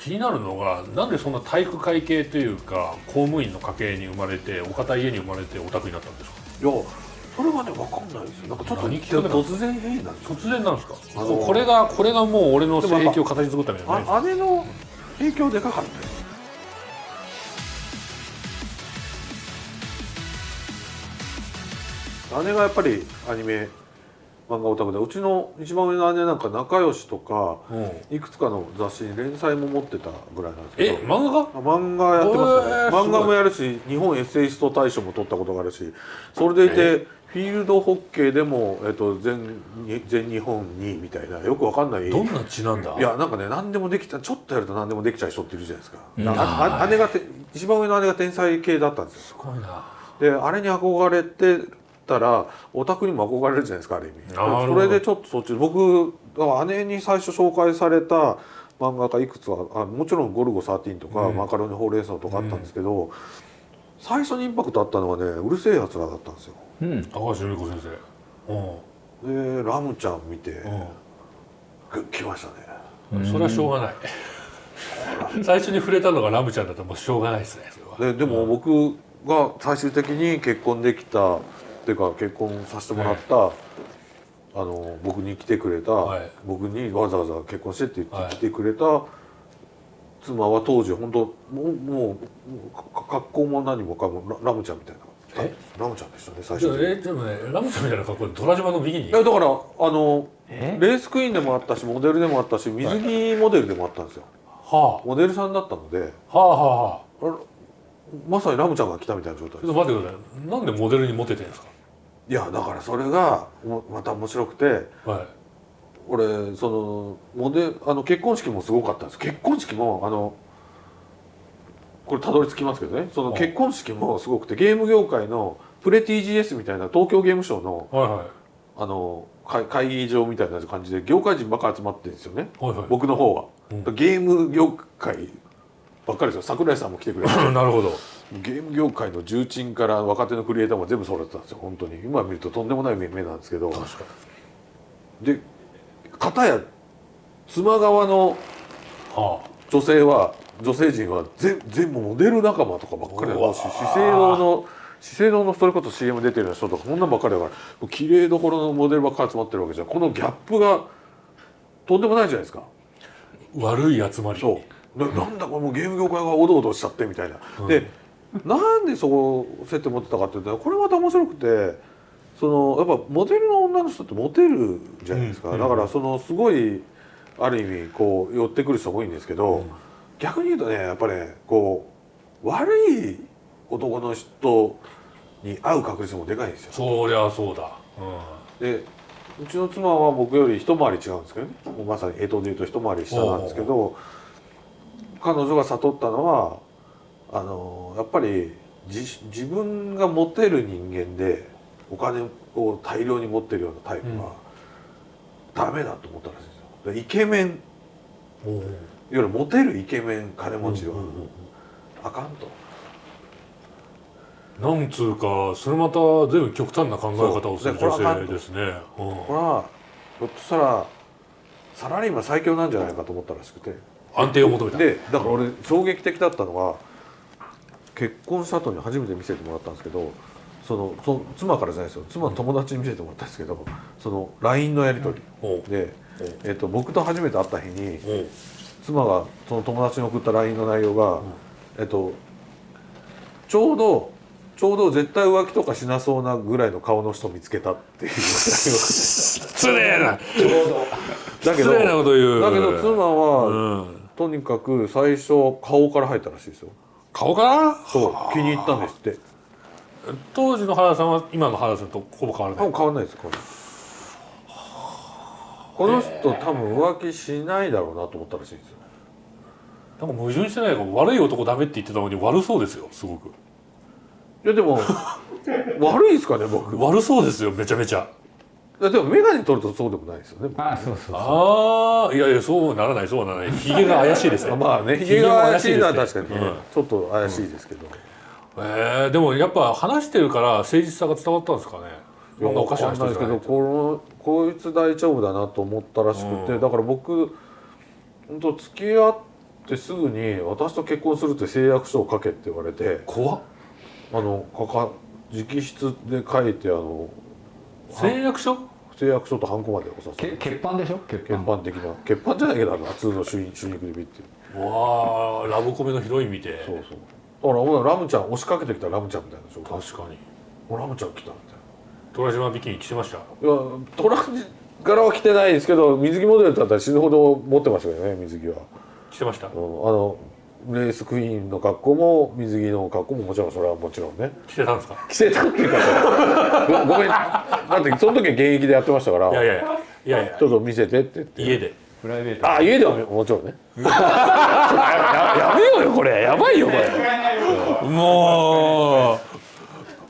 気になるのがなんでそんな体育会系というか公務員の家系に生まれてお堅い家に生まれてオタクになったんですか？いやそれはね分かんないですよ。なんかちょっと突然変異なんですよ。突然なんですか、あのーこれがこれがもう俺の影響を形作ったみたいなねあ姉の影響でかかったよ姉がやっぱりアニメ漫画オタクで。うちの一番上の姉なんか仲良しとかうん。いくつかの雑誌に連載も持ってたぐらいなんですけど。え漫画？漫画やってますね、へー漫画もやるし日本エッセイスト大賞も取ったことがあるしそれでいてフィールドホッケーでも、えっと、全全日本2位みたいなよくわかんない。どんな血なんだ？いやなんかね何でもできたちょっとやると何でもできちゃう人っているじゃないですか、姉がて一番上の姉が天才系だったんですすよごいな。であれに憧れてたらオタクにも憧れるじゃないですかある意味。それでちょっとそっち僕姉に最初紹介された漫画家いくつかあもちろん「ゴルゴ13」とか「うん。マカロニほうれん草」とかあったんですけど、最初にインパクトあったのはねうるせえやつらだったんですよ。うん。高橋由美子先生。うん。でラムちゃん見て、うグッ来ましたね。ん。それはしょうがない。最初に触れたのがラムちゃんだともうしょうがないですねででも僕が最終的に結婚できたっていうか結婚させてもらった、あの僕に来てくれた、はい。僕にわざわざ結婚してって言はい。って来てくれた妻は当時本当もうもうか格好も何もかもララムちゃんみたいな。え？ラムちゃんでしたね最初に。えでもねラムちゃんみたいな格好で虎島のビキニいやだからあのえ？レースクイーンでもあったしモデルでもあったし水着モデルでもあったんですよ、はモデルさんだったのであはあはあ。はあまさにラムちゃんが来たみたいな状態です。ちょっと待ってください。なんでモデルにモテてるんですか？いやだからそれがもまた面白くてはい。俺そのモデあの結婚式もすごかったんです。結婚式もあのこれたどり着きますけどね。そのはい。結婚式もすごくてゲーム業界のプレ TGS みたいな東京ゲームショウのはいはい。あの会会議場みたいな感じで業界人ばっかり集まってるんですよね。はいはい。僕の方は、うん。ゲーム業界ばっかりですよ。桜井さんも来てくれて。なるほどゲーム業界の重鎮から若手のクリエイターも全部揃ってたんですよ本当に。今見るととんでもない目目なんですけど。確かで片や妻側の女性は女性陣は全全部モデル仲間とかばっかりだし資生堂の資生堂のそれこそ CM 出てるような人とかこんなんばっかりだから。綺麗どころのモデルばっかり集まってるわけじゃん。このギャップがとんでもないじゃないですか。あ悪い集まり。そう。ななんだこれもうゲーム業界がおどおどしちゃってみたいな、でなんでそこ接点持ってたかっていうとこれまた面白くてそのやっぱモデルの女の人ってモテるじゃないですか、うん。だからそのすごいある意味こう寄ってくる人も多いんですけど、逆に言うとねやっぱねこう悪い男の人に会う確率もでかいんですよ。そりゃそうだ。うでうちの妻は僕より一回り違うんですけどね。まさに江戸でいうと一回り下なんですけど彼女が悟ったのはあのやっぱり自自分がモテる人間でお金を大量に持ってるようなタイプは、ダメだと思ったらしいんですよ。でイケメンいわゆるモテるイケメン金持ちはあかんと。なんつうかそれまた随分極端な考え方をする女性ですね。うん。これはひょっとしたらサラリーマン最強なんじゃないかと思ったらしくて。安定を求めた。でだから俺衝撃的だったのは結婚した後に初めて見せてもらったんですけどそのその妻からじゃないですよ。妻の友達に見せてもらったんですけどその LINE のやり取り。で、えっと僕と初めて会った日に妻がその友達に送った LINE の内容が、えっとちょうどちょうど絶対浮気とかしなそうなぐらいの顔の人見つけたっていう。失礼な。だけど失礼なこと言う。だけど妻は、うん。とにかく最初顔から入ったらしいですよ顔からそう気に入ったんですって。当時の原田さんは今の原田さんとほぼ変わらない。変わんないですこれ。この人多分浮気しないだろうなと思ったらしいんですよ。なんか矛盾してないか悪い男ダメって言ってたのに悪そうですよすごく。いやでも 悪いですかね僕。い悪そうですよめちゃめちゃ。やでも眼鏡取るとそうでもないですよねああそうそうそう。ああいやいやそうならないそうならない。ひげ が怪しいですね。まあねひげが怪しいのは確かにね、うん。ちょっと怪しいですけど、えー、でもやっぱ話してるから誠実さが伝わったんですかね。いやそんなおかしいですけどこのこいつ大丈夫だなと思ったらしくて、うん。だから僕本当付き合っってすぐに「私と結婚する」って誓約書を書けって言われて。怖っ。あのかか直筆で書いてあの誓約書？誓約書とハンコまでおさせけ欠板でしょ？欠欠板板的な。欠板じゃないけどあの普通の主肉主肉指っていう。わあラブコメのヒロイン見て。そうそう。だからほらラムちゃん押しかけてきたラムちゃんみたいなでしょ？確かに。おラムちゃん来たみたい虎島ビキニ着てました？ないやトランジ柄は着てないですけど水着モデルだったら死ぬほど持ってましたけどね水着は、着てました？うん、あのレースクイーンの格好も水着の格好ももちろんそれはもちろんね。着てたんですか？着せたっていうかさごごめん。だってその時は現役でやってましたから。いやいやいやいやいや。ちょっと見せてって言って。家でプライベートあ家ではもちろんね。や やめようよこれ。やばいよこれ。も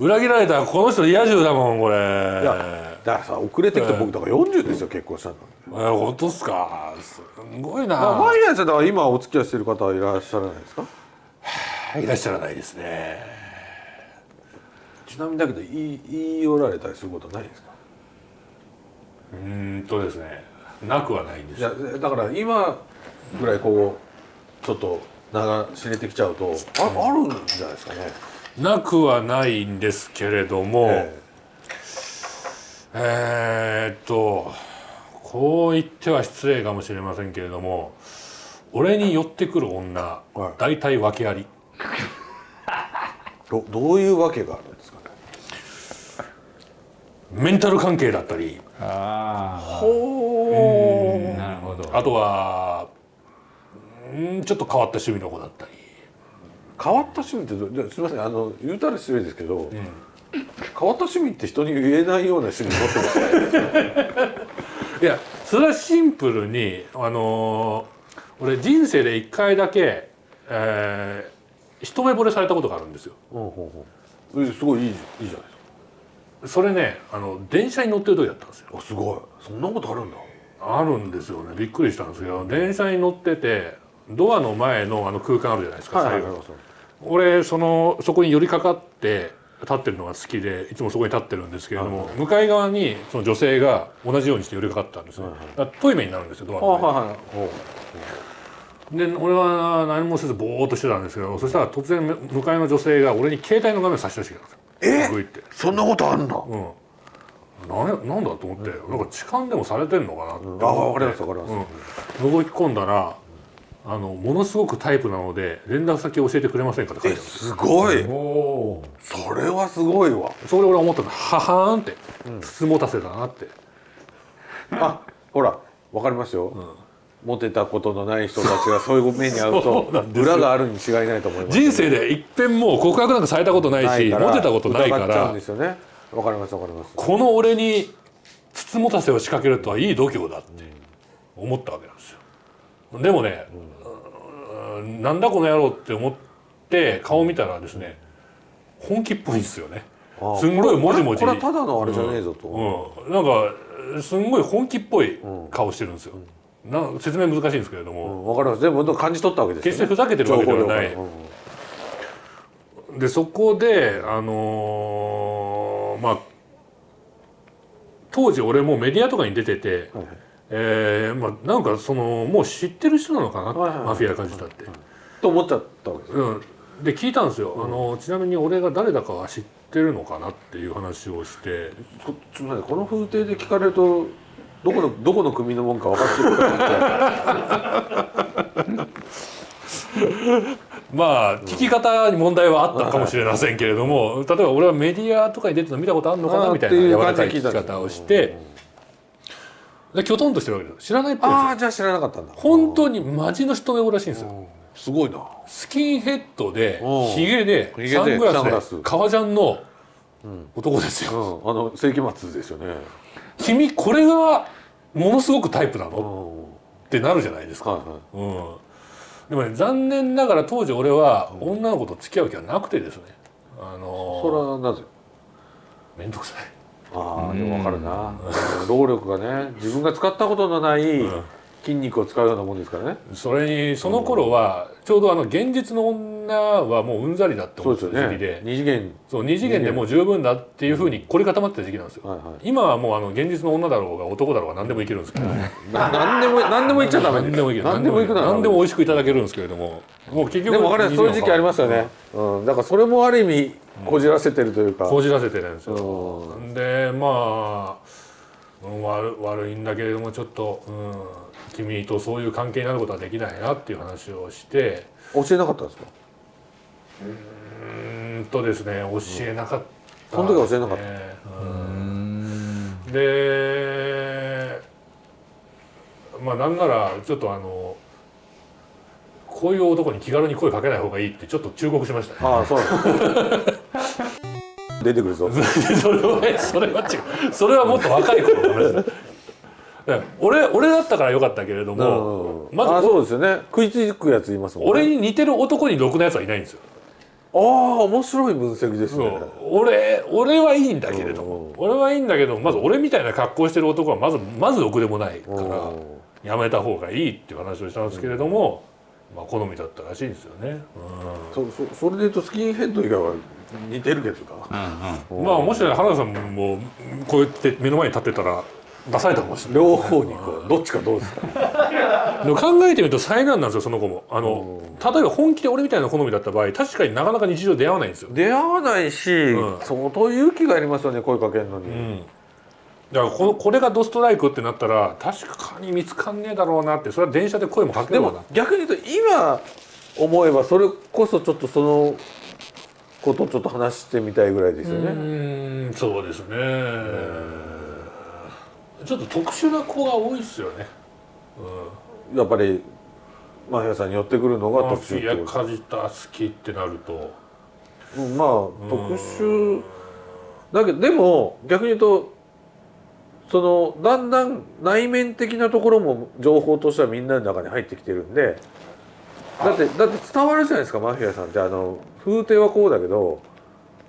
う裏切られたこの人リア充だもんこれ。いやだからさ遅れてきた僕だから40ですよ結婚したの。え本当っすか？すごいな。まあ毎朝だから今お付き合いしてる方はいらっしゃらないですか？いらっしゃらないですね。ちなみにだけど言い言い寄られたりすることはないですか？うーんとですねなくはないんです。いやだから今ぐらいこうちょっと名が知れてきちゃうとああるんじゃないですかね。なくはないんですけれども、ええーっとこう言っては失礼かもしれませんけれども俺に寄ってくる女、はい。大体訳あり。えどどういうわけがあるんですかね？メンタル関係だったり。あほあなるほど。あとはうんちょっと変わった趣味の子だったり。変わった趣味ってすみません。あの言うたら失礼ですけど、変わった趣味って人に言えないような趣味持ってますね。いやそれはシンプルにあのー俺人生で一回だけ、えー一目惚れされたことがあるんですよ。うんうんう。んえすごいいいいいじゃないですそれねあの電車に乗ってる時だったんですよ。かあすごい。そんなことあるんだ。あるんですよね。びっくりしたんですけど電車に乗っててドアの前のあの空間あるじゃないですか、最後。俺そのそこに寄りかかって立ってるのが好きでいつもそこに立ってるんですけれども、向かい側にその女性が同じようにして寄りかかったんですね、だからトイレになるんですよドアのはいで俺は何もせずぼーっとしてたんですけどそしたら突然向かいの女性が俺に携帯の画面差し出してきたんですよ。グイって。そんなことあんだうん。なんなんだと思って、なんか痴漢でもされてんのかなって。思って、あわかりますわかります、うん、覗き込んだらあのものすごくタイプなので連絡先教えてくれませんかって書いえてある。すすごい。それはすごいわ。それ俺思ったの。ははーんって。筒持たせだなって、あほらわかりますよ、モテたことのない人たちがそういう目に遭うと 裏があるに違いないと思います人生で一遍も告白なんかされたことないしモテたことないか疑っちゃうんらですよね。わかりますわかります。この俺に筒持たせを仕掛けるとはいい度胸だって思ったわけなんですよ。でもね、うんなんだこの野郎って思って顔見たらですね本気っぽいんですよね。あすんごいもじもじ。これはただのあれじゃねえぞと、うん、なんかすんごい本気っぽい顔してるんですよ、なん説明難しいんですけれどうも、ん。わかります。全部感じ取ったわけですよ、ね、決してふざけてるわけではない。でそこであのーまあ当時俺もメディアとかに出てて、えーまあ、なんかそのもう知ってる人なのかな、はいはいはい。マフィア感じたって、と思っちゃったわけですようん、で聞いたんですよ、あのちなみに俺が誰だかは知ってるのかなっていう話をして。こすみませんこの風景で聞かれるとどこのどこの組のもんか分かってるか まあ聞き方に問題はあったかもしれませんけれども、例えば俺はメディアとかに出てるの見たことあるのかな？みたいな柔らかい聞き方をしてできょとんとしてるわけです知らないっぽいああじゃあ知らなかったんだ。本当にマジの一目惚れらしいんですよ。すごいな。スキンヘッドでうんヒゲでサングラスス。で革ジャンの男ですよ、うん。あの世紀末ですよね。君これがものすごくタイプなうん。のってなるじゃないですか、はいはい。うん、でもね残念ながら当時俺は女の子と付き合う気はなくてですね。あのそれはなぜ？面倒くさいああでも分かるな。労力がね自分が使ったことのない筋肉を使うようなもんですからね。それにその頃はちょうどあの現実のんなはもううんざりだって思った時期で。二次元そう二次元でもう十分だっていうふうに凝り固まってた時期なんですよ、はいはい。今はもうあの現実の女だろうが男だろうが何でもいけるんですけど、な何でも何でも言っちゃダメ。何でもいける。何でもいく何でも美味しくいただけるんですけれども。もう結局でも分かります。そういう時期ありますよね、うん、だからそれもある意味こじらせてるというか、こじらせてるんですよ、うでまあ、うん悪悪いんだけれどもちょっと、うん、君とそういう関係になることはできないなっていう話をして。教えなかったんですか？うーんとですね教えなかった、その時は教えなかった。でまあなんならちょっとあのこういう男に気軽に声かけない方がいいってちょっと忠告しましたね。ああそう。出てくるぞ。それはそれは違う。それはもっと若い頃の話だ。俺俺だったからよかったけれどもまずあそうですよね。食いつくやついますもんね。俺に似てる男にろくなやつはいないんですよ。ああ面白い分析ですね。俺俺はいいんだけれどうんも俺はいいんだけどまず俺みたいな格好してる男はまずまずろくでもないからうんやめた方がいいっていう話をしたんですけれども、まあ好みだったらしいんですよね。そそそれで言うとスキンヘッド以外は似てるけどな。うんまあもし原田さんもこうやって目の前に立ってたら出されたかもしれない。両方にこうどっちかどうですか考えてみると災難なんですよその子も。あの例えば本気で俺みたいな好みだった場合確かになかなか日常出会わないんですよ、出会わないし、うん。相当勇気がありますよね声かけるのに、うん、だからこのこれがドストライクってなったら確かに見つかんねえだろうなってそれは電車で声もかけでろうなも逆に言うと今思えばそれこそちょっとそのことをちょっと話してみたいぐらいですようね、ーんそうですね。ちょっと特殊な子が多いっすよね、やっぱりマフィアさんに寄ってくるのうん、がマフィア特殊ってこと？カジタ好きってなると。うんまあ特殊だけどでも逆に言うとそのだんだん内面的なところも情報としてはみんなの中に入ってきてるんでだってだって伝わるじゃないですかマフィアさんって。あの風景はこうだけど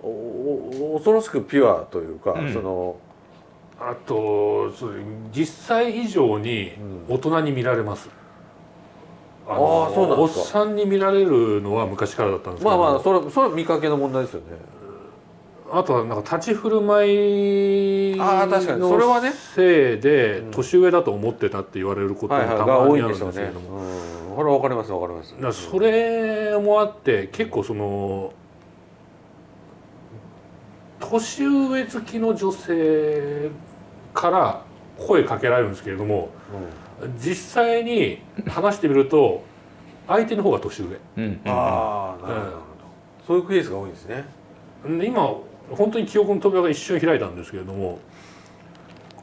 恐ろしくピュアというか、うん。そのあと実際以上に大人に見られます、あのあーそうなんですか。おっさんに見られるのは昔からだったんですけど。まあまあそれそれは見かけの問題ですよね。あとはなんか立ち振る舞いのせいで年上だと思ってたって言われることが多いまにあるんんですけれども、うん、これわかりますわかります。だそれもあって結構その年上好きの女性から声かけられるんですけれども実際に話してみると相手の方が年上うんうんああ、なるほどなるほど。そういうケースが多いんですね。で今本当に記憶の扉が一瞬開いたんですけれども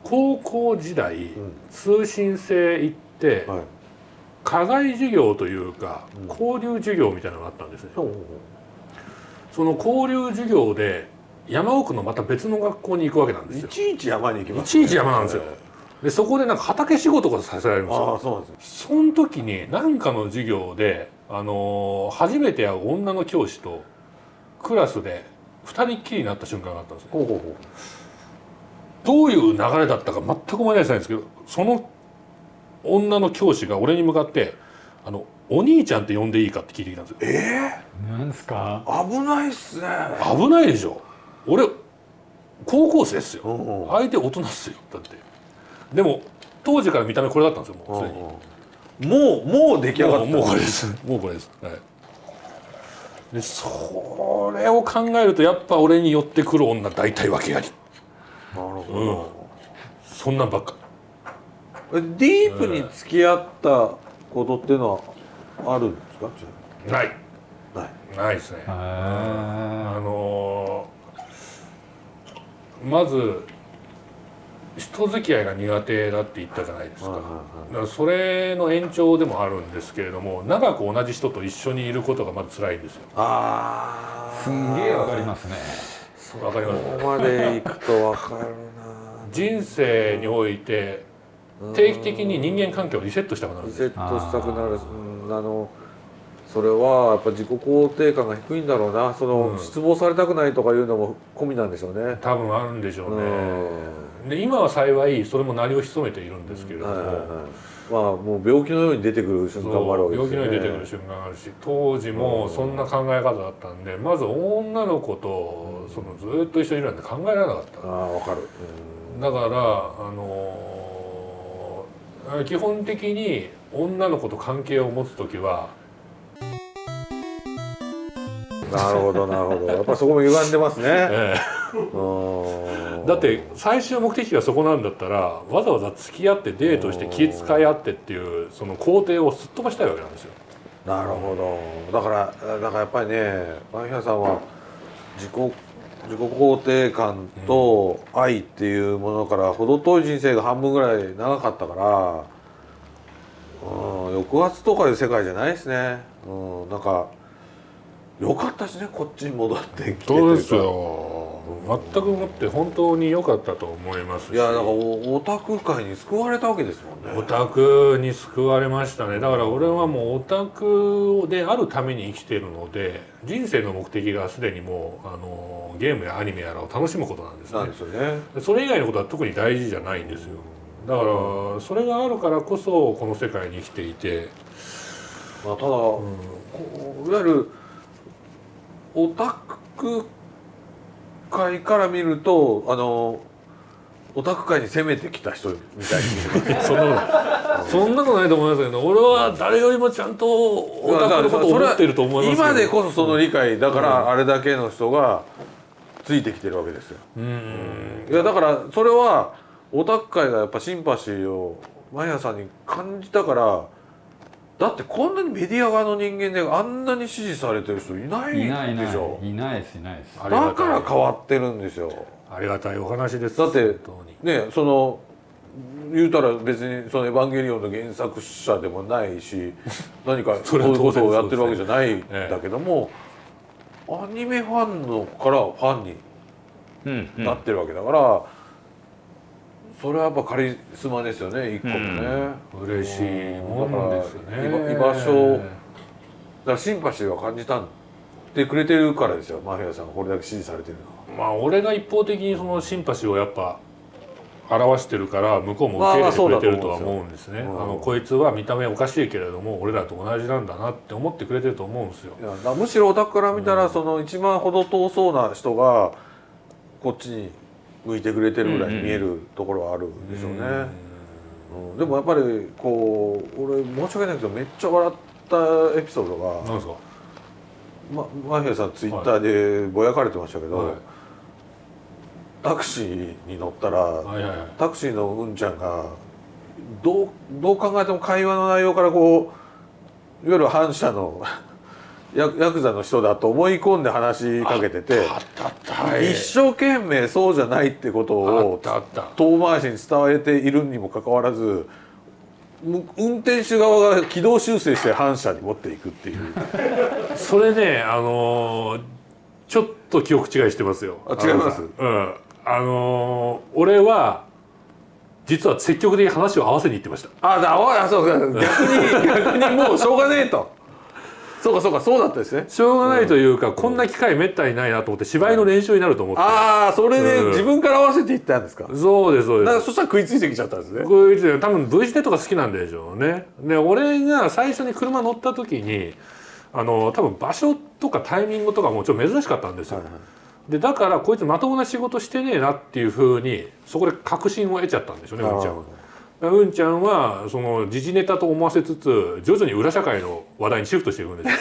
高校時代うん通信制行ってはい。課外授業というかうん交流授業みたいなのがあったんですね。その交流授業で山奥のまた別の学校に行くわけなんですよい。ちいち山に行きます、いちいち山なんですよでそこでなんか畑仕事がさせられるんですあよあ、そうなんです。その時に何かの授業で、あのー初めて会う女の教師とクラスで二人っきりになった瞬間があったんですねほうほうほう。どういう流れだったか全く思い出せないんですけどその女の教師が俺に向かって「あのお兄ちゃんって呼んでいいか?」って聞いてきたんですよえなんですか？え危ないっすね。危ないでしょ俺高校生っすよ。うんうん。相手大人っすよだって。でも当時から見た目これだったんですよもうすでに。もうもう出来上がった。もうもうこれです。もうこれです。はい。でそれを考えるとやっぱ俺に寄ってくる女大体訳あり。なるほど。そんなんばっか。えディープに付き合ったことっていうのはあるんですか？ない。ない。ないですね。ああのーまず人付き合いが苦手だって言ったじゃないですかはいはいだからそれの延長でもあるんですけれども長く同じ人と一緒にいることがまず辛いんですよああ。すんげえわかりますねわかります？ここまで行くとわかるな。人生において定期的に人間関係をリセットしたくなるんですリセットしたくなる。うん、あの。それはやっぱ自己肯定感が低いんだろうな。その、うん。失望されたくないとかいうのも込みなんでしょうね。多分あるんでしょうね。うん。で今は幸いそれも鳴りを潜めているんですけれども、はいはいはい。まあもう病気のように出てくる瞬間もあるわけですよね。病気のように出てくる瞬間があるし当時もそんな考え方だったんでまず女の子とそのずっと一緒にいるなんて考えられなかった。ああわかる、だからあのー基本的に女の子と関係を持つ時はうんなるほどなるほど。やっぱそこも歪んでますね。えうん。えだって最終目的がそこなんだったらわざわざ付き合ってデートして気遣い合ってっていうその工程をすっ飛ばしたいわけなんですよ。なるほど。だからだからやっぱりねマイヒャさんは自己自己肯定感と愛っていうものから程遠い人生が半分ぐらい長かったから、うん、抑圧とかいう世界じゃないですね、うん、なんかよかったですねこっちに戻ってきてというか。よ。全くもって本当に良かったと思いますし。いやだからおオタク界に救われたわけですもんね。オタクに救われましたね。だから俺はもうオタクであるために生きているので人生の目的がすでにもうあのゲームやアニメやらを楽しむことなんですね。なんですよね。でそれ以外のことは特に大事じゃないんですよ。だからそれがあるからこそこの世界に生きていて、まあ、ただ、こういわゆるオタク界から見るとあのオタク界に攻めてきた人みたいに。そんなことそんなことないと思いますけど俺は誰よりもちゃんとオタクのことを思っていると思います今でこそその理解だからあれだけの人がついてきてるわけですよ。うん。いやだからそれはオタク界がやっぱシンパシーをマヤさんに感じたからだってこんなにメディア側の人間であんなに支持されてる人いないでしょ？いないですいないです。だから変わってるんですよ。ありがたいお話です。だってねその言うたら別にその「エヴァンゲリオン」の原作者でもないし 何かそういうことをやってるわけじゃないんええだけども、アニメファンのからファンになってるわけだから、それはやっぱカリスマですよね一個もね。嬉しい。もんですよね。居居場所だからシンパシーは感じたってくれてるからですよマフィアさんがこれだけ支持されてるのは。まあ俺が一方的にそのシンパシーをやっぱ表してるから向こうも受け入れてくれてるとは思うんですね、まあまあのこいつは見た目おかしいけれども俺らと同じなんだなって思ってくれてると思うんですよ。むしろオタクから見たら、その一番程遠そうな人がこっちに向いてくれてるぐらいに見えるところはあるでしょうね、うんでもやっぱりこう俺申し訳ないけどめっちゃ笑ったエピソードが、なんですか？ま、マフィアさんツイッターでぼやかれてましたけど、はい。タクシーに乗ったら、はいはいはい。タクシーのうんちゃんがどうどう考えても会話の内容からこういわゆる反社のヤヤクザの人だと思い込んで話しかけてて一生懸命そうじゃないってことを遠回しに伝えているにもかかわらずむ運転手側が軌道修正して反社に持っていくっていう。それねあのーちょっと記憶違いしてますよ。あ違います？うん。あのー俺は実は積極的に話を合わせに行ってました。あだあそうか。逆に 逆にもうしょうがねえとそうかそうかそうだったですね。しょうがないというか、こんな機会めったにないなと思って芝居の練習になると思って、ああそれでうん。自分から合わせていったんですか？そうですそうです。だからそしたら食いついてきちゃったんですね。こういう多分 V 字ネとか好きなんでしょうね。で俺が最初に車乗った時にあの多分場所とかタイミングとかもちょっと珍しかったんですよ、はいはい。でだからこいつまともな仕事してねえなっていうふうにそこで確信を得ちゃったんでしょうねうんちゃんは。うんちゃんはその時事ネタと思わせつつ徐々に裏社会の話題にシフトしていくんですよ。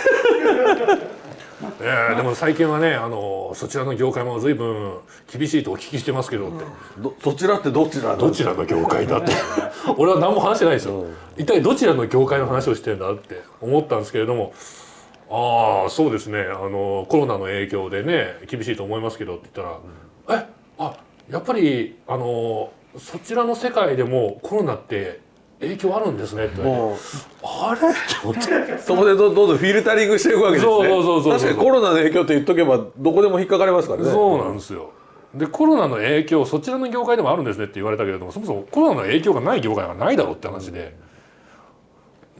えーでも最近はねあのそちらの業界も随分厳しいとお聞きしてますけどって、どそちらってどちらどちらの業界だって。俺は何も話してないですよ、一体どちらの業界の話をしてるんだって思ったんですけれども。ああそうですね。あのコロナの影響でね厳しいと思いますけどって言ったら「えあやっぱりあのそちらの世界でもコロナって影響あるんですね」ってあれ？そこでどどんどんフィルタリングしていくわけですね。そうそうそうそう。確かにコロナの影響って言っとけばどこでも引っかかりますからね。そうなんですよ。でコロナの影響そちらの業界でもあるんですねって言われたけれどもそもそもコロナの影響がない業界がないだろうって話で。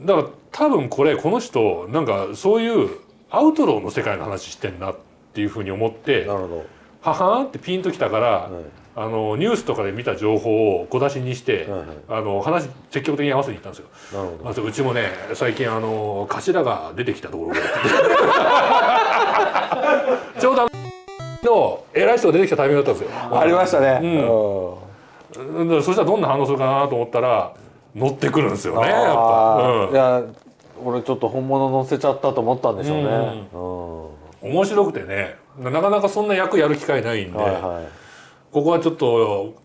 だから多分これこの人なんかそういうアウトローの世界の話してんなっていうふうに思ってははーんってピンときたから、あのニュースとかで見た情報を小出しにして、はいはい。あの話積極的に合わせに行ったんですよ。なるほど。まずうちもね最近あの頭が出てきたところ ちょうどあの偉い人が出てきたタイミングだったんですよ。ありましたね。うん。うん。うんそしたらどんな反応するかなと思ったら乗ってくるんですよねやっあぱ、ーいや俺ちょっと本物乗せちゃったと思ったんでしょうね。うんうん、面白くてねなかなかそんな役やる機会ないんで、はいはいここはちょっと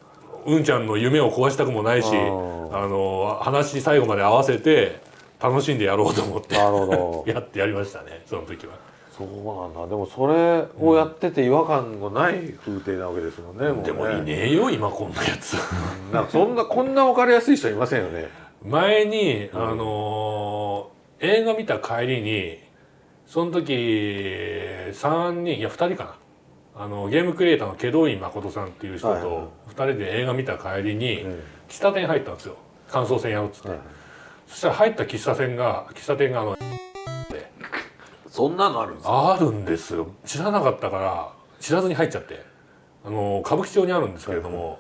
うんちゃんの夢を壊したくもないしうんあの話最後まで合わせて楽しんでやろうと思ってなるほど。やってやりましたねその時は。そうなんだ。でもそれをやってて違和感がない風景なわけですもんねもうね。でもいねえよ今こんなやつ。なんかそんなこんな分かりやすい人いませんよね。前に、あのー映画見た帰りにその時3人いや2人かなあのゲームクリエイターの祁答院誠さんっていう人はいはいと2人で映画見た帰りにうん。喫茶店入ったんですよ。感想戦やろうっつって、はいそしたら入った喫茶店が喫茶店があのそんなのあるんですか？あるんですよ。知らなかったから知らずに入っちゃって。あの歌舞伎町にあるんですけれども、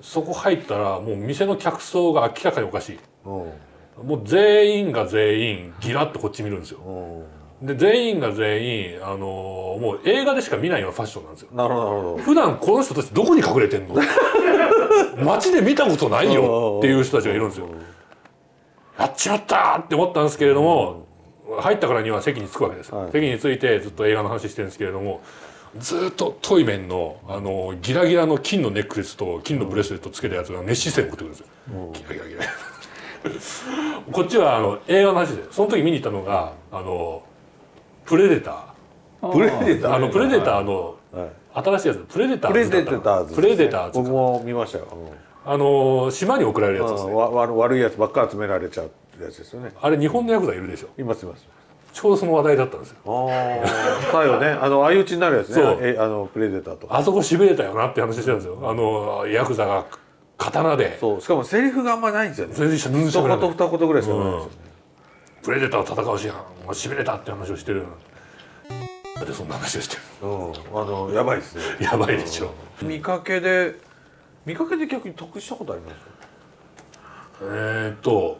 そこ入ったらもう店の客層が明らかにおかしい。うん。もう全員が全員ギラッとこっち見るんですよ。うんで全員が全員あのもう映画でしか見ないようなファッションなんですよ。なるほどなるほど。普段この人たちどこに隠れてんの？街で見たことないよっていう人たちがいるんですよ。やっちまったって思ったんですけれども入ったからには席に着くわけです、はい。席に着いてずっと映画の話してるんですけれどもずっとトイメンのあのギラギラの金のネックレスと金のブレスレットつけたやつが熱視線を送ってくるんですよ、ギラギラギラ。こっちはあの映画の話でその時見に行ったのがあのプレデタプレデター。ー。あのプレデターのはい。新しいやつプレデタープレズだったデターズプレデターズ僕も見ましたよ。あの島に送られるやつですね。うん。わ悪悪いやつばっかり集められちゃうやつですよね。あれ日本のヤクザいるでしょ。いますいます。ちょうどその話題だったんですよ。ああよね。あの相打ちになるやつね。そう。えあのプレデターとか。あそこしびれたよなって話してたんですよ。あのヤクザが刀で。そう。しかもセリフがあんまないんですよね。全然しゃ全然一喋らない言二言ぐらいしかないんですよねプレデターと戦うしやんしびれたって話をしてる。でそんな話をしてうん。あのやばいですね。るやばいでしょ。見かけで見かけで逆に得したことあります？えーっと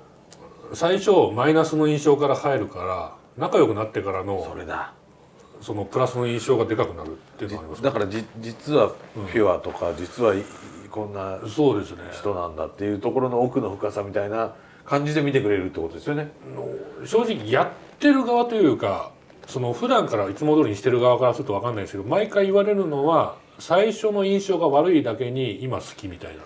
最初マイナスの印象から入るから仲良くなってからのそれだ。そのプラスの印象がでかくなるっていうのがあります。だからじ実はピュアとか、実はいこんなそうですね。人なんだっていうところの奥の深さみたいな感じで見てくれるってことですよね。正直やってる側というかその普段からいつも通りにしてる側からすると分かんないですけど毎回言われるのは最初の印象が悪いだけに今好きみたい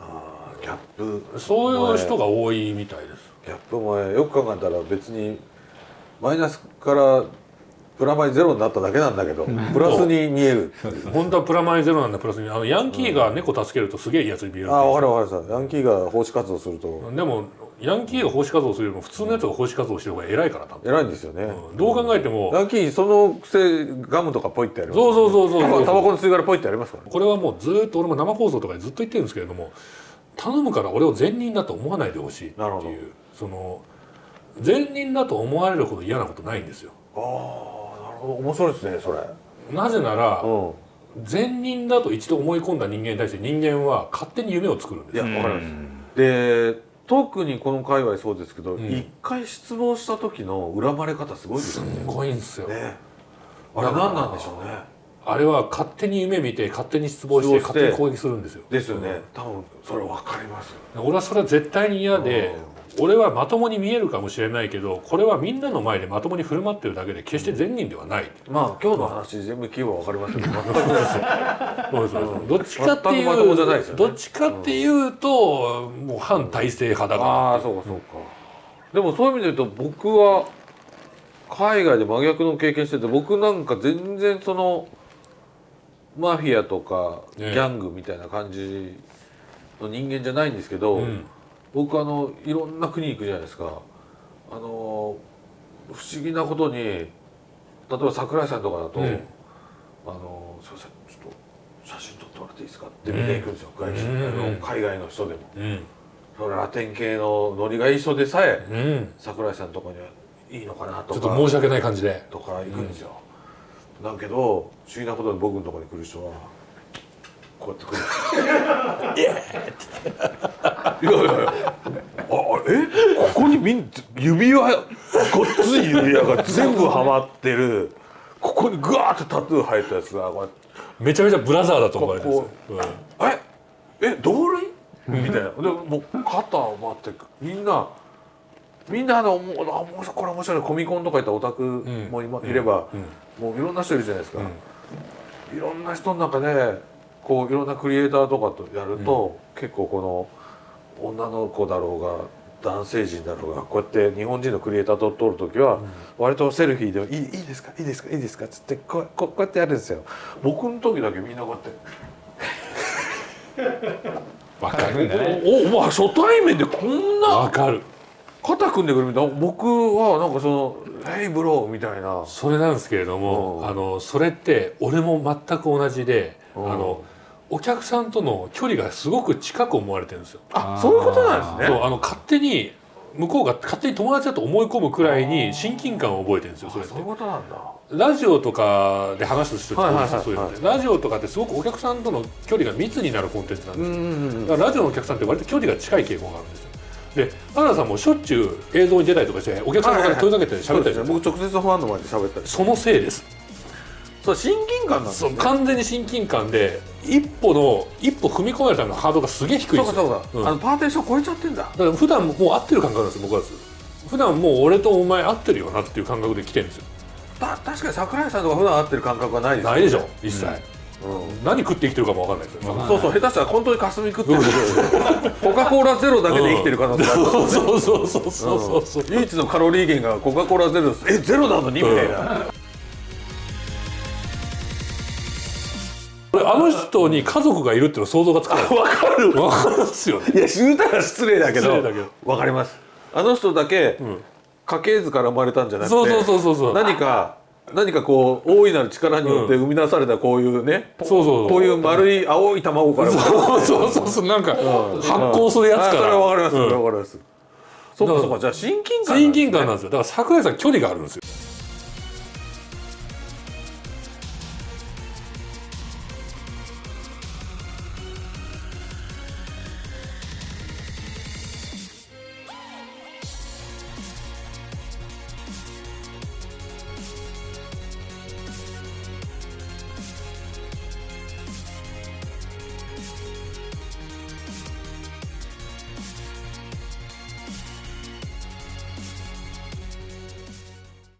あーギャップ。なそういう人が多いみたいです。ギャップもよく考えたら別にマイナスからプラマイゼロになっただけなんだけどプラスに見える本当はプラマイゼロなんだプラスにあのヤンキーが猫助けるとすげえいいやつに見えるああ分かる分かるさヤンキーが奉仕活動すると。でもヤンキーが奉仕活動するよりも普通のやつが奉仕活動してる方が偉いから多分、偉いんですよね、うん。どう考えてもヤンキーそのくせガムとかポイってやりますそうそうそうそうそうタバコの吸い殻ポイってやりますからね。これはもうずーっと俺も生放送とかでずっと言ってるんですけれども頼むから俺を善人だと思わないでほしいっていうその善人だと思われるほど嫌なことないんですよ。ああ面白いですねそれ。なぜならうん。善人だと一度思い込んだ人間に対して人間は勝手に夢を作るんです。いやよわかります。で特にこの界隈そうですけどん。一、回失望した時の恨まれ方すごいですすよね。ごいんですよ。ね。あれ何なんでしょうね。あれは勝手に夢見て勝手に失望して勝手に攻撃するんですよ。ですよね。多分それ分かります俺はそれは絶対に嫌で俺はまともに見えるかもしれないけどこれはみんなの前でまともに振る舞ってるだけで決して善人ではない。まあ今日の話全部聞けば分かりますけど全くそうどっちかってい全くまともじゃないですよね。うどっちかっていうともう反体制派だから。ああそうかそうか。でもそういう意味で言うと僕は海外で真逆の経験してて僕なんか全然そのマフィアとかギえ。えャングみたいな感じの人間じゃないんですけど、うん僕あのいろんな国行くじゃないですか。あの不思議なことに例えば桜井さんとかだと「うんあのすいませんちょっと写真撮ってもらっていいですか?」って見ていくんですよ、外人うんあの海外の人でも。うんそのラテン系のノリがいい人でさえうん桜井さんとかにはいいのかなとかちょっと申し訳ない感じで。とか行くんですよ、だけど不思議なことで僕のところに来る人はこうやってくる「イエーイ!」っていやいやいやああえここにみん指輪ごっつい指輪が全部はまってる。ここにグワーってタトゥー入ったやつがこめちゃめちゃブラザーだと思われてるんですよ。こええ同類？みたいな。でもう肩を回ってみんなみんなあのもうあもうこれ面白いコミコンとか行ったオタクもい,、いれば、もういろんな人いるじゃないですか、いろんな人の中でこういろんなクリエイターとかとやると、結構この女の子だろうが男性陣だろうがこうやって日本人のクリエイターと撮る時は割とセルフィーでも「いいいいですか？いいですか？いいですか」っつってこうこうこうやってやるんですよ。僕の時だけみんなこうやって。わかるね。おおまあ初対面でこんなわかる。肩組んでくるみたいな。僕はなんかその「ヘイブロー」みたいな。それなんですけれども、うん。あのそれって俺も全く同じで、うん。あのお客さんとの距離がすごく近く思われてるんですよ。あそういうことなんですね。そうあの勝手に向こうが勝手に友達だと思い込むくらいに親近感を覚えてるんですよそれって。そういうことなんだ。ラジオとかで話す人ってそういうラジオとかってすごくお客さんとの距離が密になるコンテンツなんですよ、んだからラジオのお客さんって割と距離が近い傾向があるんですよ。で原田さんもしょっちゅう映像に出たりとかしてお客さんの方に問いかけて喋ったりとか、僕直接ファンの前で喋ったり。そのせいですそう親近感なんですそうね。完全に親近感で一歩の一歩踏み込めるためのハードルがすげえ低いんそうかですよ。そうか、うん。あのパーテーション超えちゃってんだ。だから普段もう合ってる感覚なんですよ僕は。普段もう俺とお前合ってるよなっていう感覚で来てるんですよ。た確かに桜井さんとか普段会ってる感覚はないですよないでしょ一切、うん。何食って生きてるかも分かんないですよ、そうそう下手したら本当に霞食ってる。コカ・コーラゼロだけで生きてる可能性あるそうそうそうそうそうそう唯一のカロリー源がコカ・コーラゼロです。えゼロなのに？みたいなあの人に家族がいるっていうの想像がつかない。わかる。分かるんですよね。いや言うたら失礼だけど。わかります。あの人だけ、ん。家系図から生まれたんじゃなくてそうそうそうそうそう。何か何かこう大いなる力によって生み出されたこういうね、そうそうこういう丸い青い卵からそうそうそうそう。なんか発酵するやつから。あそれはわかります、うんそれはわかります。そうかそうか。じゃあ親近感親近感なんですよ。だから桜井さん距離があるんですよ